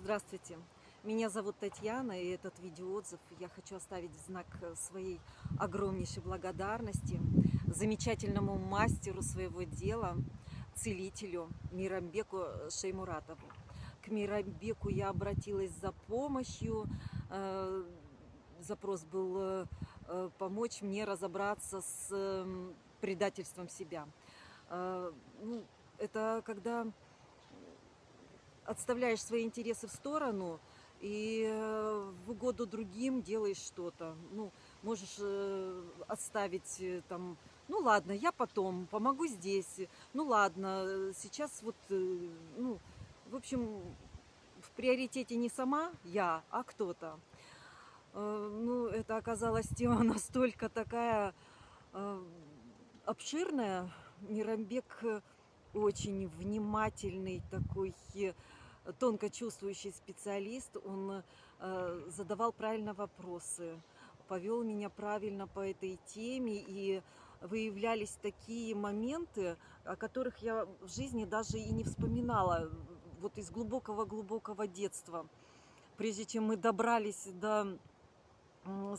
Здравствуйте, меня зовут Татьяна, и этот видеоотзыв я хочу оставить в знак своей огромнейшей благодарности замечательному мастеру своего дела, целителю Мирамбеку Шеймуратову. К Мирамбеку я обратилась за помощью, э, запрос был э, помочь мне разобраться с предательством себя. Э, ну, это когда отставляешь свои интересы в сторону и э, в угоду другим делаешь что-то. Ну, можешь э, отставить э, там, ну ладно, я потом помогу здесь, ну ладно, сейчас вот, ну, в общем, в приоритете не сама я, а кто-то. Ну, это оказалась тема настолько такая обширная. Мирамбек очень внимательный такой тонко чувствующий специалист, он э, задавал правильно вопросы, повел меня правильно по этой теме, и выявлялись такие моменты, о которых я в жизни даже и не вспоминала, вот из глубокого-глубокого детства. Прежде чем мы добрались до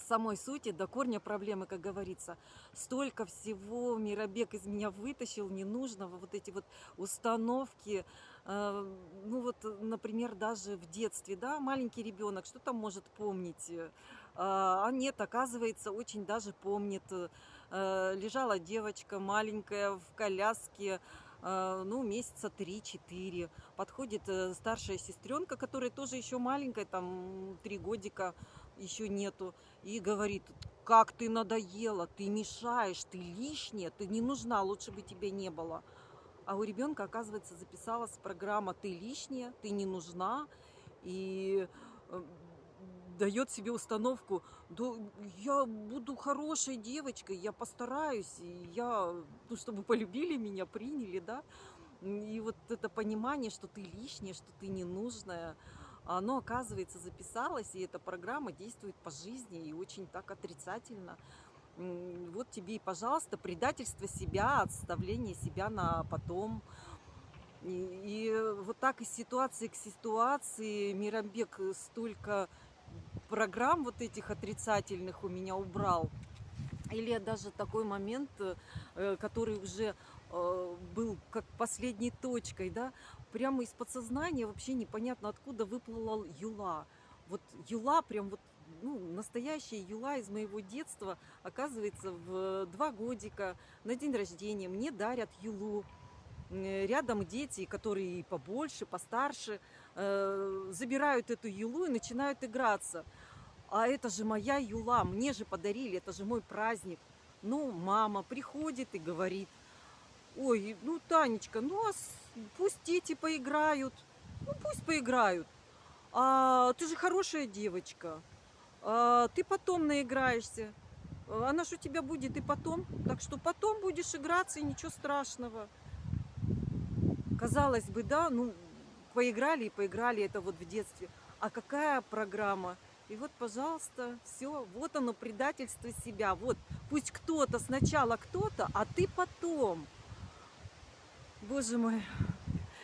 самой сути, до корня проблемы, как говорится. Столько всего Миробег из меня вытащил ненужного, вот эти вот установки. Э, ну вот, например, даже в детстве, да, маленький ребенок, что там может помнить? Э, а нет, оказывается, очень даже помнит. Э, лежала девочка маленькая в коляске, ну, месяца 3-4. Подходит старшая сестренка, которая тоже еще маленькая, там, 3 годика, еще нету, и говорит, как ты надоела, ты мешаешь, ты лишняя, ты не нужна, лучше бы тебя не было. А у ребенка, оказывается, записалась программа «ты лишняя, ты не нужна», и э, дает себе установку, да я буду хорошей девочкой, я постараюсь, я, ну, чтобы полюбили меня, приняли, да. И вот это понимание, что ты лишняя, что ты ненужная, оно, оказывается, записалось, и эта программа действует по жизни и очень так отрицательно. Вот тебе и, пожалуйста, предательство себя, отставление себя на потом. И, и вот так из ситуации к ситуации Мирамбек столько программ вот этих отрицательных у меня убрал. Или даже такой момент, э, который уже э, был как последней точкой, да, прямо из подсознания вообще непонятно откуда выплыла юла. Вот юла прям вот ну, настоящая юла из моего детства, оказывается, в два годика на день рождения мне дарят юлу. Рядом дети, которые побольше, постарше, э, забирают эту юлу и начинают играться. А это же моя юла, мне же подарили, это же мой праздник. Ну, мама приходит и говорит, ой, ну, Танечка, ну, а пусть дети поиграют, ну, пусть поиграют. А, ты же хорошая девочка, а, ты потом наиграешься. Она же у тебя будет и потом, так что потом будешь играться, и ничего страшного. Казалось бы, да, ну, поиграли и поиграли это вот в детстве. А какая программа? И вот, пожалуйста, все, вот оно, предательство себя. Вот, пусть кто-то сначала кто-то, а ты потом. Боже мой,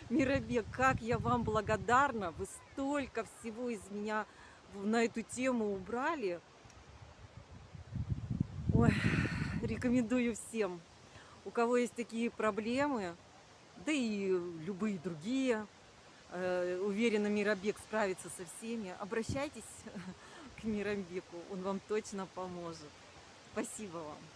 Миробек, как я вам благодарна. Вы столько всего из меня на эту тему убрали. Ой, рекомендую всем, у кого есть такие проблемы, да и любые другие, уверена, Миробек справится со всеми. Обращайтесь к Миробеку, он вам точно поможет. Спасибо вам.